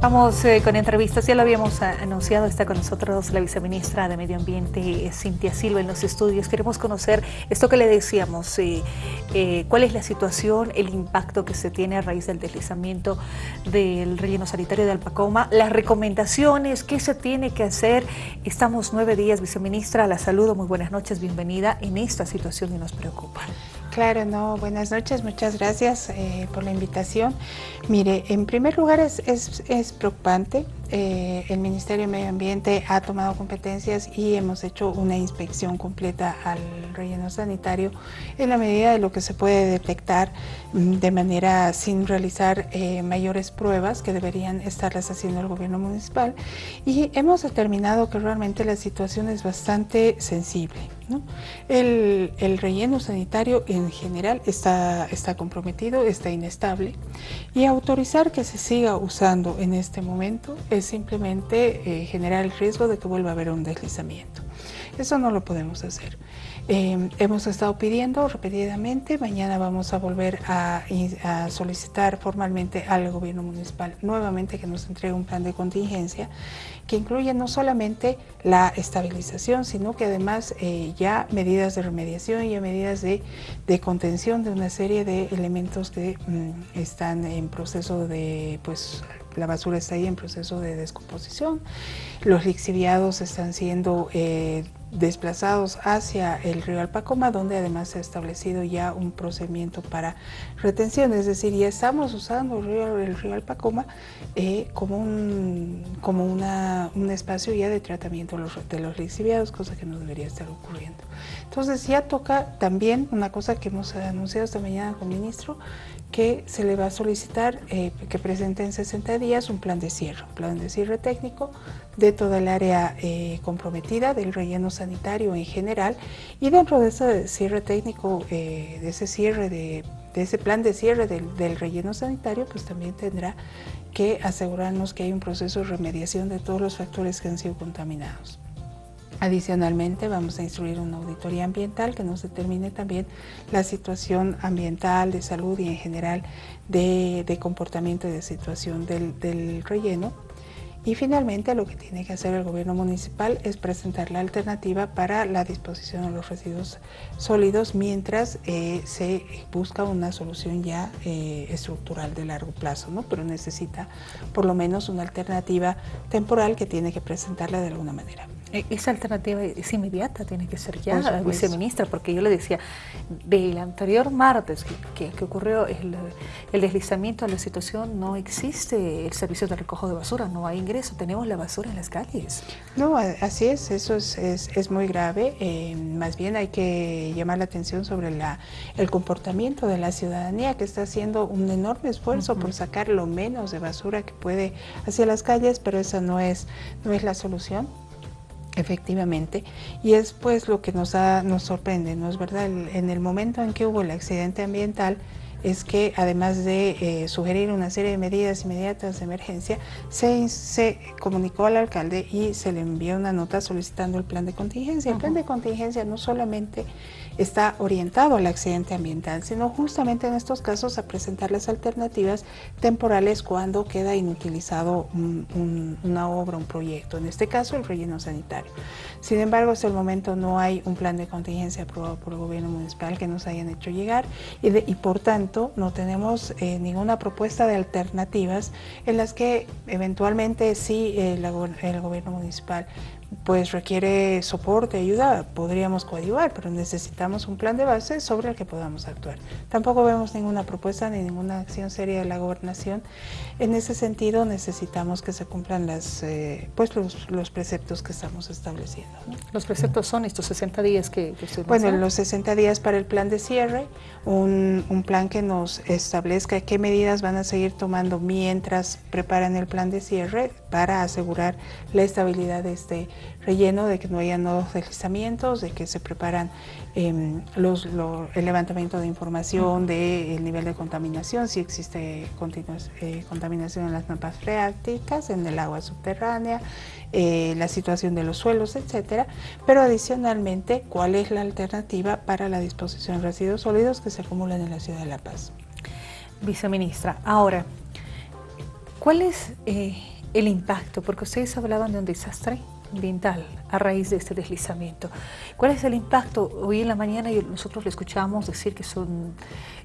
Vamos eh, con entrevistas, ya lo habíamos anunciado, está con nosotros la viceministra de Medio Ambiente, eh, Cintia Silva, en los estudios. Queremos conocer esto que le decíamos, eh, cuál es la situación, el impacto que se tiene a raíz del deslizamiento del relleno sanitario de Alpacoma, las recomendaciones, qué se tiene que hacer. Estamos nueve días, viceministra, la saludo, muy buenas noches, bienvenida en esta situación que nos preocupa. Claro, no, buenas noches, muchas gracias eh, por la invitación. Mire, en primer lugar es, es, preocupante, eh, el Ministerio de Medio Ambiente ha tomado competencias y hemos hecho una inspección completa al relleno sanitario en la medida de lo que se puede detectar mm, de manera sin realizar eh, mayores pruebas que deberían estarlas haciendo el gobierno municipal y hemos determinado que realmente la situación es bastante sensible. El, el, relleno sanitario en general está, está comprometido, está inestable y autorizar que se siga usando en este momento es simplemente eh, generar el riesgo de que vuelva a haber un deslizamiento. Eso no lo podemos hacer. Eh, hemos estado pidiendo repetidamente, mañana vamos a volver a, solicitar formalmente al gobierno municipal nuevamente que nos entregue un plan de contingencia que incluye no solamente la estabilización, sino que además eh, ya medidas de remediación y medidas de, contención de una serie de elementos que mm, están en proceso de, pues la basura está ahí en proceso de descomposición, los lixiviados están siendo eh, desplazados hacia el río Alpacoma, donde además se ha establecido ya un procedimiento para retención, es decir, ya estamos usando el río, el río Alpacoma eh, como, un, como una, un espacio ya de tratamiento de los, de los lixiviados, cosa que no debería estar ocurriendo. Entonces ya toca también una cosa que hemos anunciado esta mañana con el ministro, que se le va a solicitar eh, que presente en 60 días un plan de cierre, un plan de cierre técnico de toda el área eh, comprometida del relleno sanitario en general y dentro de ese cierre técnico, eh, de ese cierre de, ese plan de cierre del, del, relleno sanitario, pues también tendrá que asegurarnos que hay un proceso de remediación de todos los factores que han sido contaminados. Adicionalmente vamos a instruir una auditoría ambiental que nos determine también la situación ambiental, de salud y en general de, comportamiento y de situación del, relleno. Y finalmente lo que tiene que hacer el gobierno municipal es presentar la alternativa para la disposición de los residuos sólidos mientras eh, se busca una solución ya eh, estructural de largo plazo, ¿no? pero necesita por lo menos una alternativa temporal que tiene que presentarla de alguna manera. Eh, esa alternativa es inmediata, tiene que ser ya, viceministra, porque yo le decía, del anterior martes que, ocurrió el, deslizamiento de la situación, no existe el servicio de recojo de basura, no hay ingreso, tenemos la basura en las calles. No, así es, eso es, es, muy grave, eh, más bien hay que llamar la atención sobre la, el comportamiento de la ciudadanía que está haciendo un enorme esfuerzo por sacar lo menos de basura que puede hacia las calles, pero esa no es, no es la solución. Efectivamente, y es pues lo que nos, nos sorprende, ¿no es verdad? en el momento en que hubo el accidente ambiental, es que además de eh, sugerir una serie de medidas inmediatas de emergencia, se, se, comunicó al alcalde y se le envió una nota solicitando el plan de contingencia. El plan de contingencia no solamente está orientado al accidente ambiental, sino justamente en estos casos a presentar las alternativas temporales cuando queda inutilizado una obra, un proyecto, en este caso el relleno sanitario. Sin embargo, hasta el momento no hay un plan de contingencia aprobado por el gobierno municipal que nos hayan hecho llegar y, y por tanto no tenemos eh, ninguna propuesta de alternativas en las que eventualmente sí el gobierno municipal pues requiere soporte, ayuda, podríamos coadyuvar, pero necesitamos un plan de base sobre el que podamos actuar. Tampoco vemos ninguna propuesta ni ninguna acción seria de la gobernación. En ese sentido necesitamos que se cumplan las, eh, pues los, preceptos que estamos estableciendo. Los preceptos son estos 60 días que, que Bueno, los 60 días para el plan de cierre, un, un plan que nos establezca qué medidas van a seguir tomando mientras preparan el plan de cierre para asegurar la estabilidad de este relleno, de que no haya nuevos deslizamientos, de que se preparan em, los, el levantamiento de información del nivel de contaminación, si existe eh, contaminación en las napas freáticas, en el agua subterránea, eh, la situación de los suelos, etcétera, pero adicionalmente cuál es la alternativa para la disposición de residuos sólidos que se acumulan en la ciudad de La Paz. Viceministra, ahora, ¿Cuál es eh, el impacto? Porque ustedes hablaban de un desastre ambiental a raíz de este deslizamiento. ¿Cuál es el impacto? Hoy en la mañana nosotros le escuchamos decir que son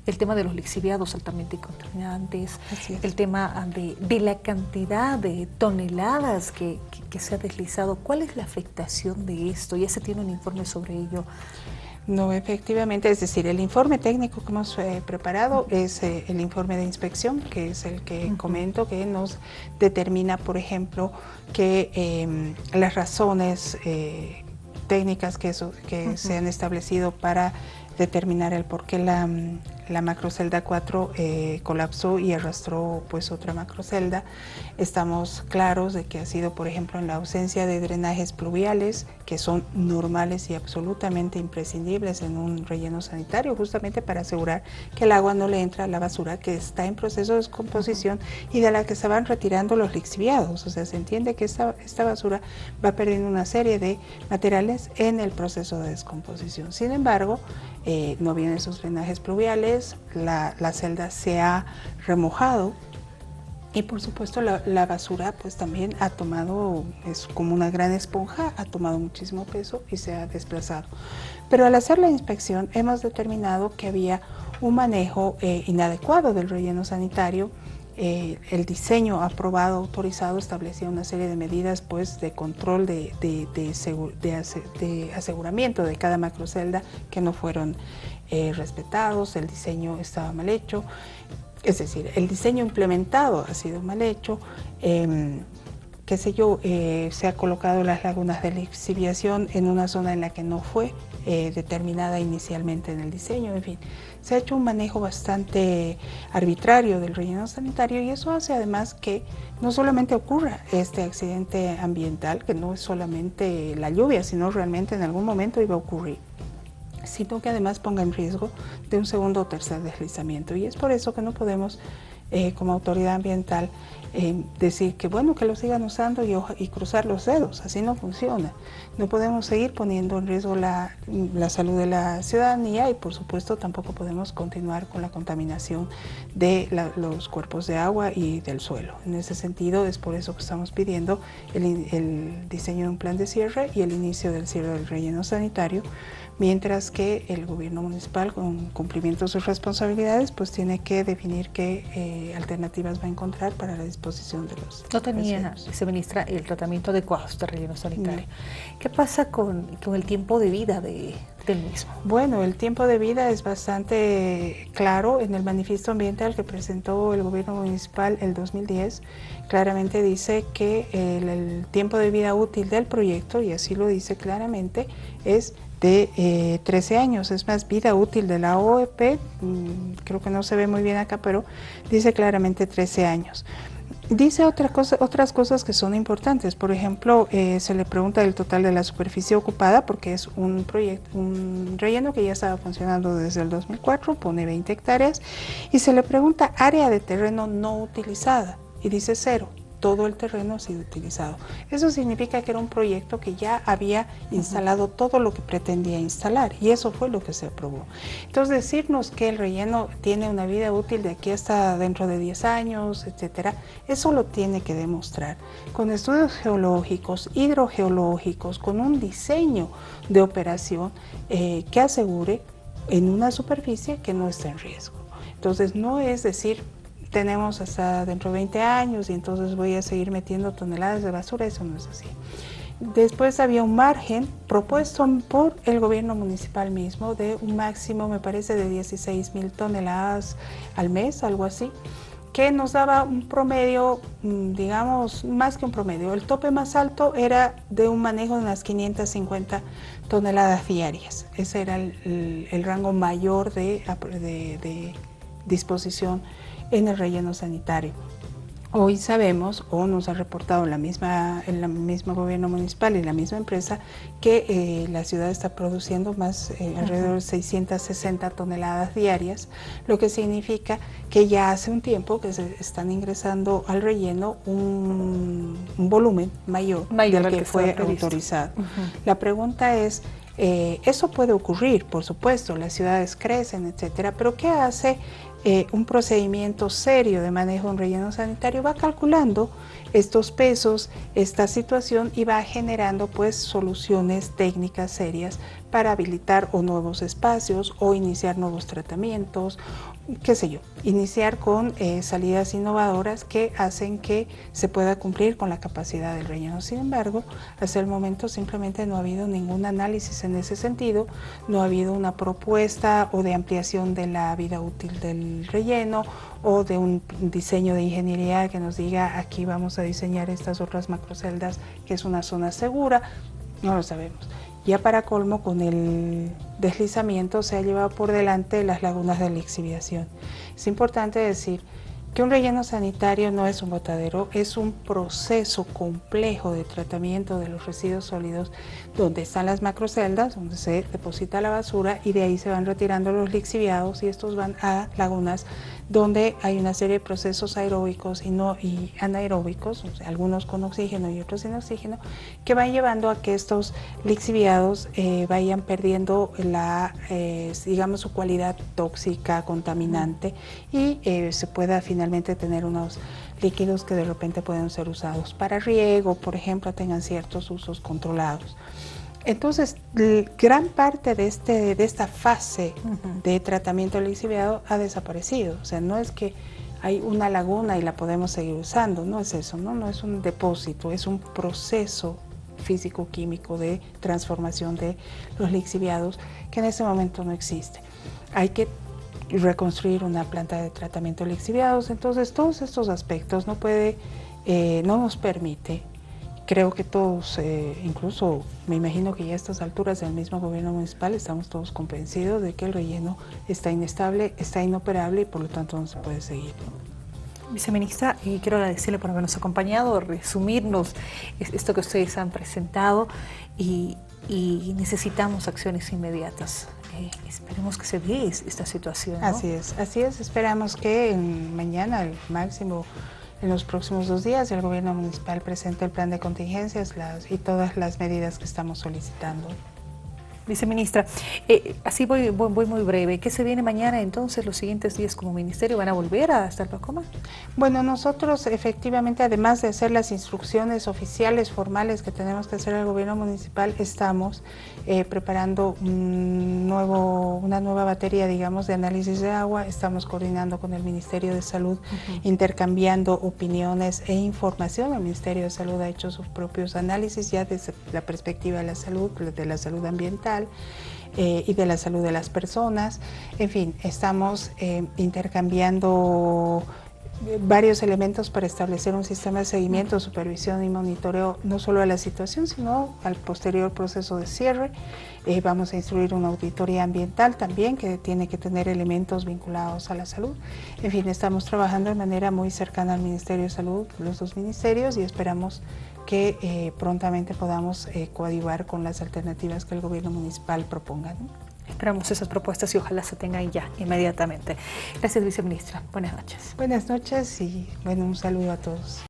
el tema de los lixiviados altamente contaminantes, el tema de, la cantidad de toneladas que, que se ha deslizado. ¿Cuál es la afectación de esto? ¿Ya se tiene un informe sobre ello? No, efectivamente, es decir, el informe técnico que hemos eh, preparado es eh, el informe de inspección, que es el que comento, que nos determina, por ejemplo, que em, las razones eh, técnicas que, que se han establecido para determinar el por qué la, la macrocelda 4 eh, colapsó y arrastró pues otra macrocelda. Estamos claros de que ha sido, por ejemplo, en la ausencia de drenajes pluviales, que son normales y absolutamente imprescindibles en un relleno sanitario, justamente para asegurar que el agua no le entra a la basura que está en proceso de descomposición y de la que se van retirando los lixiviados. O sea, se entiende que esta, esta basura va perdiendo una serie de materiales en el proceso de descomposición. Sin embargo, eh, no vienen esos drenajes pluviales, la, celda se ha remojado y por supuesto la, basura pues también ha tomado, es como una gran esponja, ha tomado muchísimo peso y se ha desplazado. Pero al hacer la inspección hemos determinado que había un manejo eh, inadecuado del relleno sanitario eh, el diseño aprobado, autorizado, establecía una serie de medidas pues, de control de, aseguramiento de cada macrocelda que no fueron eh, respetados, el diseño estaba mal hecho, es decir, el diseño implementado ha sido mal hecho, em, qué sé yo, eh, se ha colocado las lagunas de lixiviación en una zona en la que no fue determinada inicialmente en el diseño, en fin se ha hecho un manejo bastante arbitrario del relleno sanitario y eso hace además que no solamente ocurra este accidente ambiental, que no es solamente la lluvia, sino realmente en algún momento iba a ocurrir sino que además ponga en riesgo de un segundo o tercer deslizamiento. Y es por eso que no podemos, eh, como autoridad ambiental, eh, decir que bueno, que lo sigan usando y, y, cruzar los dedos, así no funciona. No podemos seguir poniendo en riesgo la, la, salud de la ciudadanía y por supuesto tampoco podemos continuar con la contaminación de los cuerpos de agua y del suelo. En ese sentido es por eso que estamos pidiendo el, el diseño de un plan de cierre y el inicio del cierre del relleno sanitario mientras que el gobierno municipal con cumplimiento de sus responsabilidades pues tiene que definir qué eh, alternativas va a encontrar para la disposición de los No tenía, se ministra, el tratamiento adecuado de relleno sanitario. ¿Qué pasa con, con, el tiempo de vida de, del mismo? Bueno, el tiempo de vida es bastante claro en el manifiesto ambiental que presentó el gobierno municipal el 2010. Claramente dice que el, el tiempo de vida útil del proyecto, y así lo dice claramente, es de 13 eh, años, es más vida útil de la OEP, mm, creo que no se ve muy bien acá, pero dice claramente 13 años. Dice otras cosas que son importantes, por ejemplo, eh, se le pregunta el total de la superficie ocupada porque es un proyecto, un relleno que ya estaba funcionando desde el 2004, pone 20 hectáreas, y se le pregunta área de terreno no utilizada y dice cero todo el terreno ha sido utilizado. Eso significa que era un proyecto que ya había instalado todo lo que pretendía instalar y eso fue lo que se aprobó. Entonces decirnos que el relleno tiene una vida útil de aquí hasta dentro de 10 años, etcétera, eso lo tiene que demostrar con estudios geológicos, hidrogeológicos, con un diseño de operación eh, que asegure en una superficie que no está en riesgo. Entonces no es decir tenemos hasta dentro de 20 años y entonces voy a seguir metiendo toneladas de basura, eso no es así. Después había un margen propuesto por el gobierno municipal mismo de un máximo, me parece, de 16 mil toneladas al mes, algo así, que nos daba un promedio, mm, digamos, más que un promedio. El tope más alto era de un manejo de unas 550 toneladas diarias. Ese era el, rango mayor de, de disposición en el relleno sanitario. Hoy sabemos, o nos ha reportado la misma, el mismo gobierno municipal y la misma empresa, que eh, la ciudad está produciendo más, eh, alrededor de 660 toneladas diarias, lo que significa que ya hace un tiempo que se están ingresando al relleno un, volumen mayor, del que, fue autorizado. La pregunta es, eh, eso puede ocurrir, por supuesto, las ciudades crecen, etcétera, pero ¿qué hace eh, un procedimiento serio de manejo de un relleno sanitario, va calculando estos pesos, esta situación y va generando pues soluciones técnicas serias para habilitar o nuevos espacios o iniciar nuevos tratamientos qué sé yo, iniciar con eh, salidas innovadoras que hacen que se pueda cumplir con la capacidad del relleno. Sin embargo, hasta el momento simplemente no ha habido ningún análisis en ese sentido, no ha habido una propuesta o de ampliación de la vida útil del relleno o de un diseño de ingeniería que nos diga aquí vamos a diseñar estas otras macroceldas que es una zona segura, no lo sabemos. Ya para colmo, con el deslizamiento se ha llevado por delante las lagunas de lixiviación. Es importante decir que un relleno sanitario no es un botadero, es un proceso complejo de tratamiento de los residuos sólidos donde están las macroceldas, donde se deposita la basura y de ahí se van retirando los lixiviados y estos van a lagunas donde hay una serie de procesos aeróbicos y, no, y anaeróbicos, algunos con oxígeno y otros sin oxígeno, que van llevando a que estos lixiviados eh, vayan perdiendo la, eh, digamos, su cualidad tóxica, contaminante y eh, se pueda finalmente tener unos líquidos que de repente pueden ser usados para riego, por ejemplo, tengan ciertos usos controlados. Entonces, gran parte de, este, de esta fase de tratamiento lixiviado ha desaparecido. O sea, no es que hay una laguna y la podemos seguir usando, no es eso, no, no es un depósito, es un proceso físico-químico de transformación de los lixiviados que en este momento no existe. Hay que reconstruir una planta de tratamiento de lixiviados, entonces todos estos aspectos no puede, eh, no nos permite Creo que todos, eh, incluso me imagino que ya a estas alturas del mismo gobierno municipal estamos todos convencidos de que el relleno está inestable, está inoperable y por lo tanto no se puede seguir. Viceministra, y quiero agradecerle por habernos acompañado, resumirnos esto que ustedes han presentado y, necesitamos acciones inmediatas. Eh, esperemos que se dé esta situación. Así es, así es. Esperamos que mañana, el máximo en los próximos dos días el gobierno municipal presente el plan de contingencias y todas las medidas que estamos solicitando. Viceministra, eh, así voy, voy, muy breve. ¿Qué se viene mañana entonces, los siguientes días como ministerio? ¿Van a volver a estar Pacoma? Bueno, nosotros efectivamente, además de hacer las instrucciones oficiales, formales que tenemos que hacer al gobierno municipal, estamos eh, preparando un nuevo, una nueva batería, digamos, de análisis de agua. Estamos coordinando con el Ministerio de Salud, intercambiando opiniones e información. El Ministerio de Salud ha hecho sus propios análisis ya desde la perspectiva de la salud, de la salud ambiental eh, y de la salud de las personas. En fin, estamos eh, intercambiando varios elementos para establecer un sistema de seguimiento, supervisión y monitoreo no solo a la situación, sino al posterior proceso de cierre. Eh, vamos a instruir una auditoría ambiental también que tiene que tener elementos vinculados a la salud. En fin, estamos trabajando de manera muy cercana al Ministerio de Salud, los dos ministerios, y esperamos que eh, prontamente podamos eh, coadyuvar con las alternativas que el gobierno municipal proponga. Esperamos esas propuestas y ojalá se tengan ya inmediatamente. Gracias, viceministra. Buenas noches. Buenas noches y bueno, un saludo a todos.